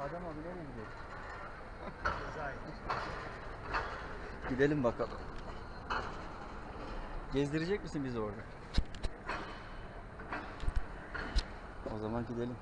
Adem abi nereye gidiyoruz? Gidelim bakalım. Gezdirecek misin bizi orada? O zaman gidelim.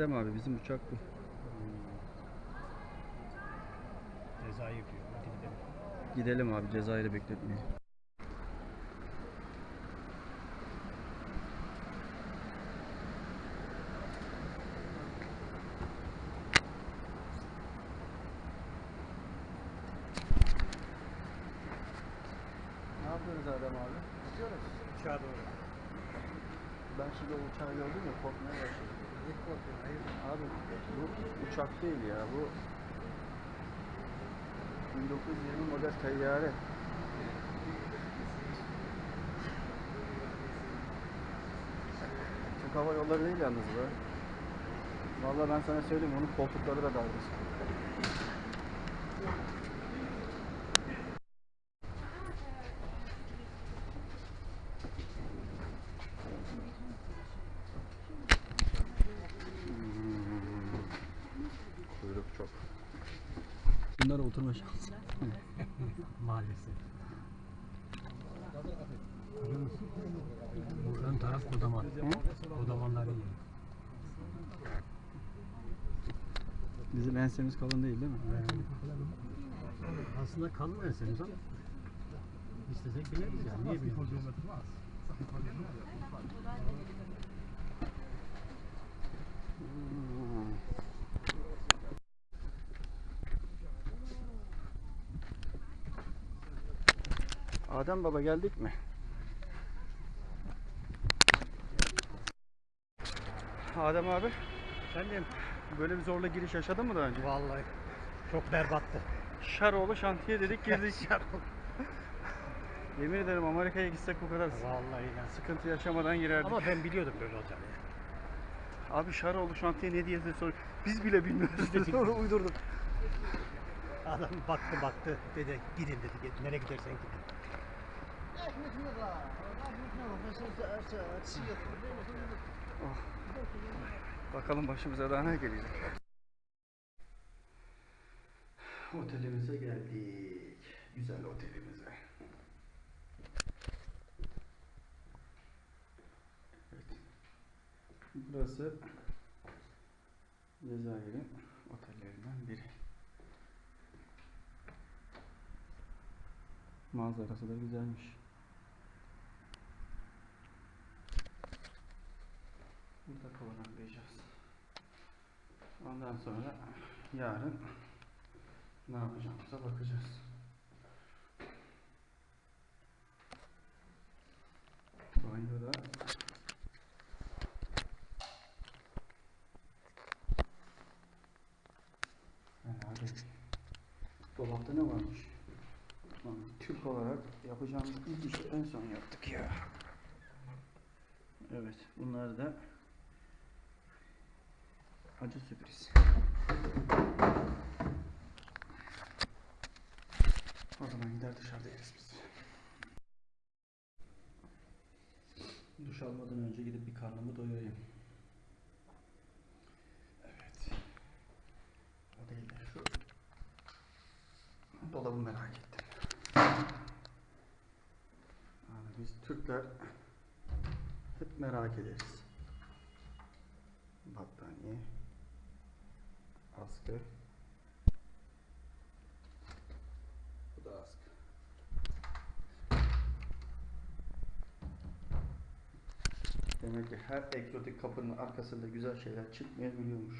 Adem abi bizim uçak bu. Cezayir diyor. Hadi gidelim. Gidelim abi Cezayir'i bekletmeyelim. Ne yapıyoruz Adem abi? Gidiyoruz. Uçağa doğru. Ben şimdi o uçağı gördüm ya korkmaya başladım. Ne korkuyorsun? Hayır. Abi bu uçak değil ya bu 1920 model tayyare. Türk Hava Yolları değil yalnız bu. Vallahi ben sana söyleyeyim onun koltukları da dalgıç. Maalesef. Bu ön taraf kodaman. Kodamanların yeri. Bizim ensemiz kalın değil değil mi? Aslında kalın ensemiz ama istesek bineriz yani. Niye bineriz? Adem Baba geldik mi? Adem abi Efendim? böyle bir zorla giriş yaşadın mı daha önce? Vallahi çok berbattı. Şaroğlu şantiye dedik girdik. Yemin ederim Amerika'ya gitsek bu kadar Vallahi ya. sıkıntı yaşamadan girerdik. Ama ben biliyordum böyle olacağını. Abi Şaroğlu şantiye ne diye sor. Biz bile bilmiyoruz. Sonra uydurduk. Adam baktı baktı dedi gidin dedi "Git, nereye gidersen Bakalım başımıza daha ne gelecek. Otelimize geldik. Güzel otelimize. Evet. Burası Cezayir'in otellerinden biri. Manzarası da güzelmiş. Burada konaklayacağız. Ondan sonra yarın ne yapacağımıza bakacağız. Banyoda değil. Dolapta ne varmış? Türk olarak yapacağımız ilk işi en son yaptık ya. Evet, bunlar da acı sürpriz. O zaman gider dışarıda yeriz biz. Duş almadan önce gidip bir karnımı doyurayım. Evet. O değil de şu dolabı merak ettim. Yani biz Türkler hep merak ederiz. Askı. Bu da askı. Demek ki her egzotik kapının arkasında güzel şeyler çıkmayabiliyormuş.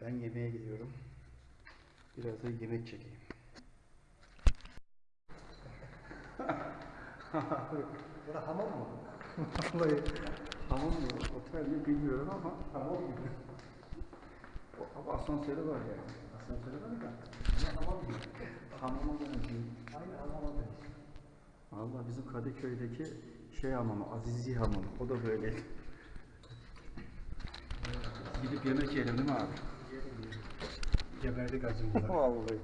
Ben yemeğe gidiyorum. Biraz da yemek çekeyim. Bura hamam mı? Vallahi hamam mı, otel mi bilmiyorum ama hamam gibi. Ama asansörü var yani. Asansörü var da. Bura hamam mı? Hamama benziyor. Aynı hamama benziyor. Valla bizim Kadıköy'deki şey hamamı, Azizi hamamı. O da böyle. Gidip yemek yiyelim değil mi abi? Geberdik acımdan. Vallahi.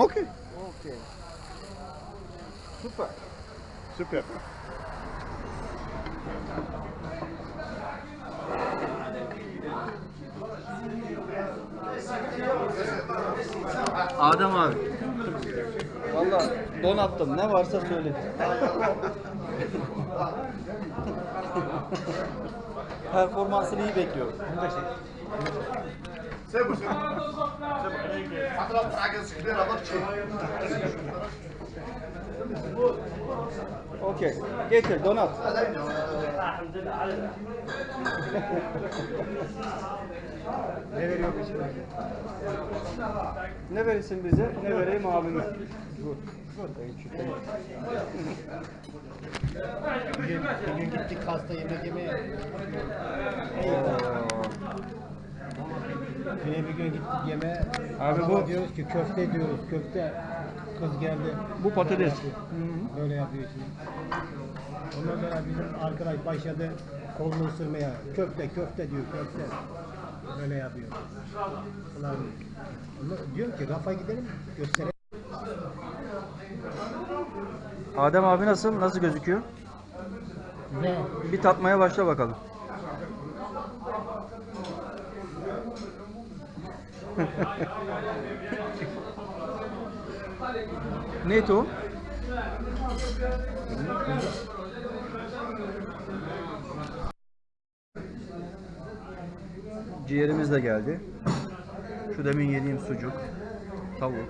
Okey. Okay. Super. Süper. Adem abi. Valla don attım. Ne varsa söyle. Performansını iyi bekliyorum. سيبوا سيبوا هضرب حاجه كبيره ضغط Okey. Getir donat. Ne veriyor bu şimdi? Ne verirsin bize? Ne vereyim abime? Good. Bir gün, bir gün gittik hasta yemek yemeye. Yine bir gün gittik yemeğe. Abi bu- diyoruz ki köfte diyoruz köfte. Kız geldi. Bu patates. Yapıyor. Böyle yapıyor şimdi. Ondan sonra bizim arkadaş başladı kolunu ısırmaya. Köfte köfte diyor köfte. Böyle yapıyor. Ulan, onu diyorum ki rafa gidelim gösterelim. Adem abi nasıl? Nasıl gözüküyor? Ne? Bir tatmaya başla bakalım. Neydi o? Ciğerimiz de geldi. Şu demin yediğim sucuk, tavuk.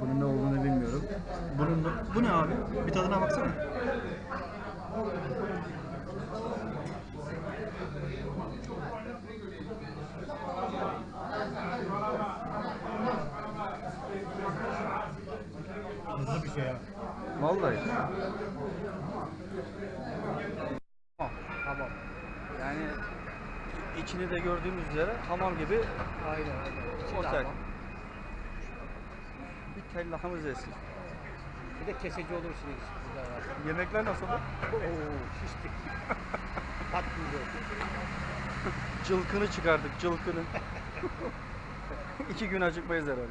Bunun ne olduğunu bilmiyorum. Bunun bu ne abi? Bir tadına baksana. Hızlı bir şey ya. Vallahi. Tamam. Yani içini de gördüğümüz üzere hamam gibi Aynen aynen. otel. Bir tellahamız eski. Bir de olursunuz burada var. Yemekler nasıl? Oo şiştik. Patlıyor. Cılkını çıkardık, cılkını. İki gün acıkmayız herhalde.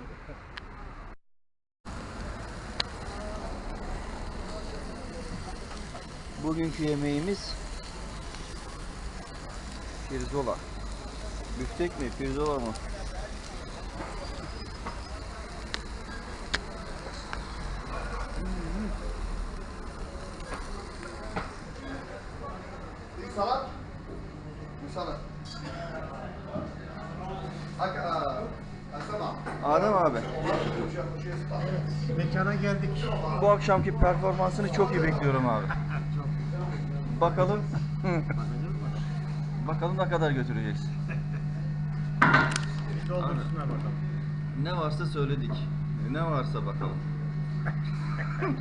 Bugünkü yemeğimiz pirzola. Büftek mi? Pirzola mı? Bir salat. Bir salat. Abi. Mekana geldik. Bu akşamki performansını çok iyi bekliyorum abi. Bakalım. Bakalım ne kadar götüreceksin. Doldursunlar bakalım. Ne varsa söyledik. Ne varsa bakalım.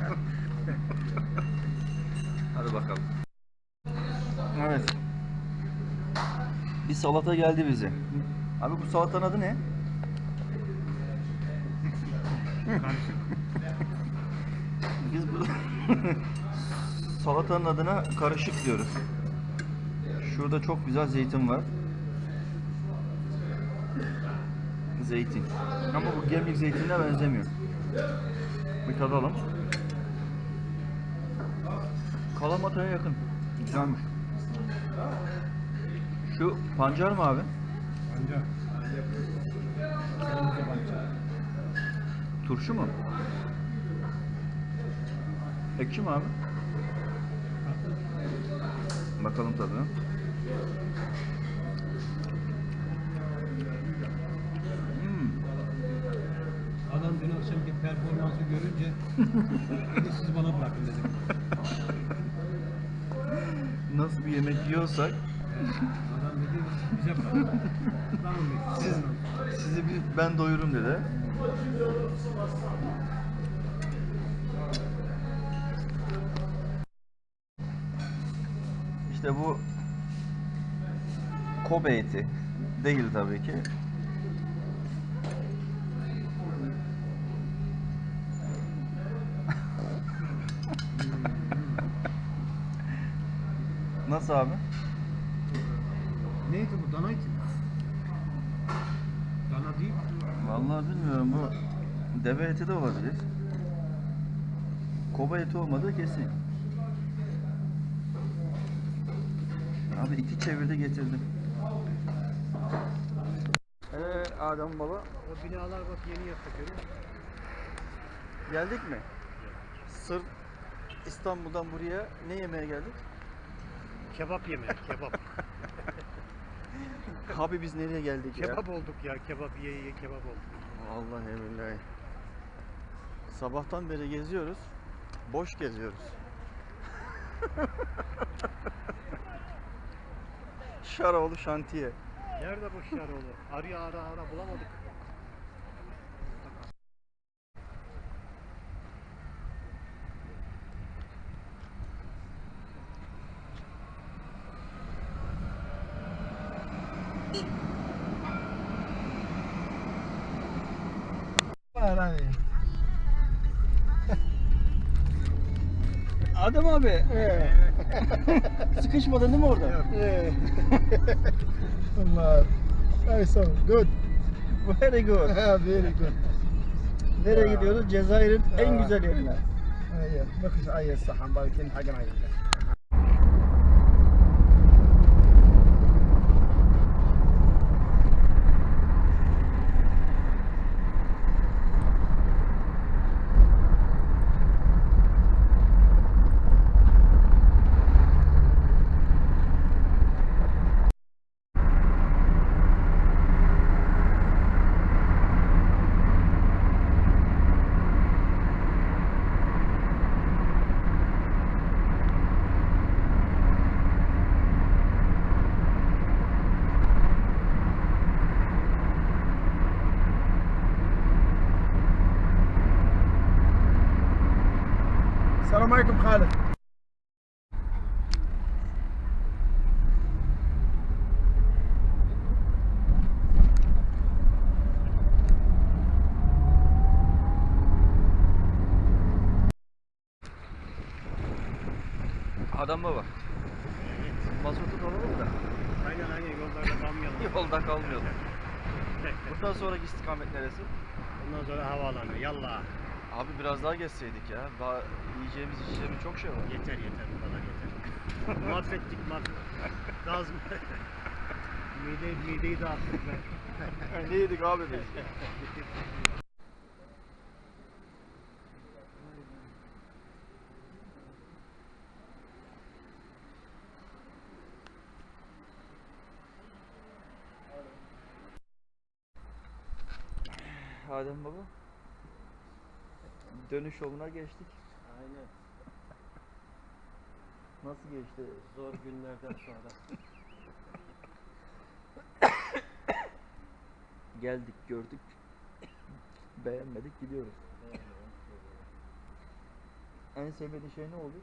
Hadi bakalım. Evet. Bir salata geldi bize. Abi bu salatanın adı ne? Biz bu salatanın adına karışık diyoruz. Şurada çok güzel zeytin var. Zeytin. Ama bu gemlik zeytinine benzemiyor. Bir tadalım. Kalamataya yakın. Güzelmiş. Şu pancar mı abi? Pancar. Turşu mu? Ekşi mi abi? Bakalım tadına. Hmm. Adam dün akşamki performansı görünce siz bana bırakın dedim. Nasıl bir yemek yiyorsak Adam dedi bize bırakın. Tamam dedi. siz, sizi bir, ben doyururum dedi. İşte bu Kobe eti değil tabii ki. Nasıl abi? Neydi bu? Dana eti mi? Dana değil. Vallahi bilmiyorum bu deve eti de olabilir. Koba eti olmadığı kesin. Abi iki çevirdi getirdim. Ee, Adem baba O binalar bak yeni yaptık musun? geldik mi? Sırf İstanbul'dan buraya ne yemeye geldik? Kebap yemeği, kebap. Abi biz nereye geldik ya? kebap olduk ya, kebap ye ye kebap olduk. Vallahi billahi. Sabahtan beri geziyoruz. Boş geziyoruz. Şaroğlu şantiye. Nerede bu Şaroğlu? Arıyor ara ara bulamadık. Adem abi. Sıkışmadın değil mi orada? Yok. Allah. Awesome. Good. Very good. Very good. Nereye gidiyoruz? Cezayir'in en güzel yerine. Bakış ayı sahan. Belki hakkın ayı. عليكم خالد Adam baba. Mazotu alalım da Aynen aynen yollarda kalmayalım. yolda kalmayalım. Bundan sonraki istikamet neresi? Ondan sonra havaalanı. Yallah. Abi biraz daha geçseydik ya. Daha yiyeceğimiz içeceğimiz çok şey var. Yeter yeter bu kadar yeter. mahvettik mahvettik. Gaz mı? Mide, mideyi dağıttık be. ne yedik abi biz? Adem baba. Dönüş yoluna geçtik. Aynen. Nasıl geçti? Zor günlerden sonra. Geldik, gördük. Beğenmedik, gidiyoruz. En sevmediğin şey ne oldu?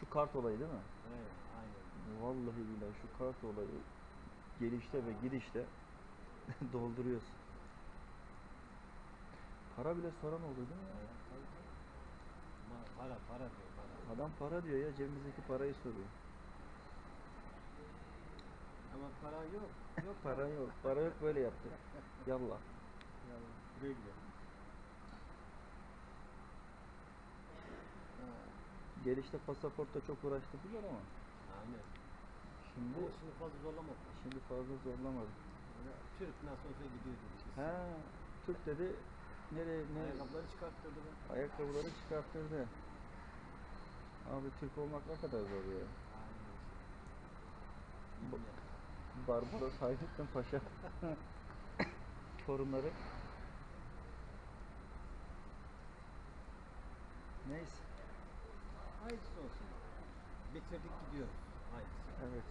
Şu kart olayı değil mi? Evet, aynen. Vallahi billahi şu kart olayı gelişte ve gidişte dolduruyorsun. Para bile soran oldu değil mi? ya? Para para diyor para. Adam para diyor ya cebimizdeki parayı soruyor. Ama para yok. Yok Para yok, para yok böyle yaptı. Yallah. Güle. Gelişte pasaportta çok uğraştırdılar ama Aynen. şimdi Ama şimdi fazla zorlamadı. şimdi fazla zorlamadı. Türk nasıl olsa gidiyor dedi. He, Türk dedi Nereye, nereye? Ayakkabıları çıkarttırdı be. Ayakkabıları çıkarttırdı. Abi Türk olmak ne kadar zor ya. Ba Barbaros Hayrettin Paşa torunları. Neyse. Hayırlısı olsun. Bitirdik gidiyoruz. Hayırlısı. Evet.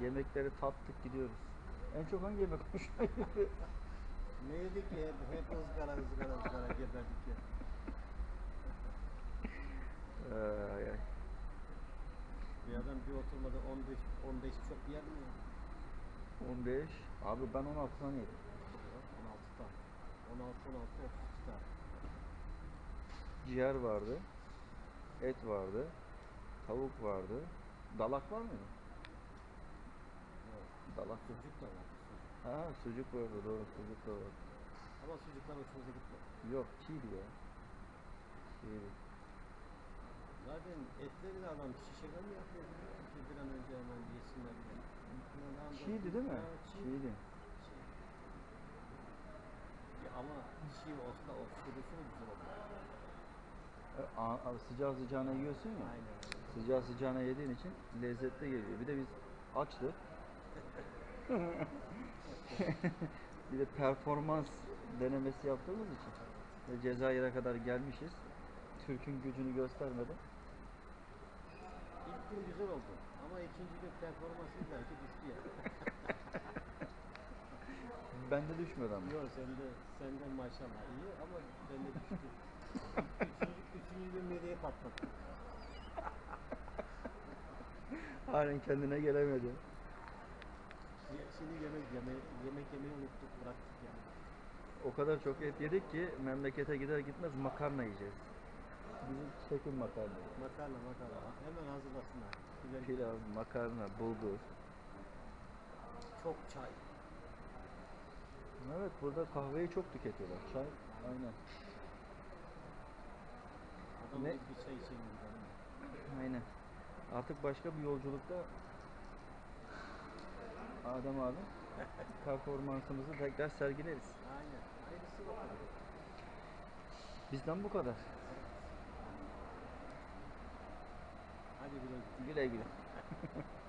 Yemekleri tattık gidiyoruz. En çok hangi yemek hoşuna gidiyor? Yedik ya? Hep ızgara ızgara ızgara geberdik ya. Ay, ay. Bir adam bir oturmada 15 15 çok yer mi? ya? 15. Abi ben 16 tane yedim. Yok, 16 tane. 16 16 32 tane. Ciğer vardı. Et vardı. Tavuk vardı. Dalak var mıydı? Dalak. Sucuk da var. Ha sucuk vardı doğru sucuk da vardı. Ama sucuklar hoşumuza gitmedi. Yok çiğdi ya. Çiğdi. Zaten etleri de adam şişeden mi yapıyor musun? Bir an önce hemen yesinler diye. Çiğdi değil mi? Çiğdi. Çiğ. Ya ama çiğ olsa o mü güzel olur? E, a- Sıcağı sıcağına yiyorsun ya. Aynen. Sıcağı sıcağına yediğin için lezzetli geliyor. Bir de biz açtık. bir de performans denemesi yaptığımız için ve Cezayir'e kadar gelmişiz. Türk'ün gücünü göstermeden. İlk gün güzel oldu. Ama ikinci gün performansı belki düştü ya. Bende düşmedi ama. Yok sende, senden maşallah iyi ama bende düştü. üçüncü, üçüncü gün mideye patladı. Halen kendine gelemedi. Şimdi yemek yemeyi, yemek yemeyi unuttuk, bıraktık yani. O kadar çok et yedik ki memlekete gider gitmez makarna yiyeceğiz. Bizim çekim makarna. Makarna makarna. Hemen hazırlasınlar. Güzel. Pilav, makarna, bulgur. Çok çay. Evet burada kahveyi çok tüketiyorlar. Çay aynen. Adam Ne? bir çay gidelim. Aynen. Artık başka bir yolculukta Adem abi performansımızı tekrar sergileriz. Aynen. Hayırlısı bakalım. Bizden bu kadar. Hadi güle güle. Güle güle.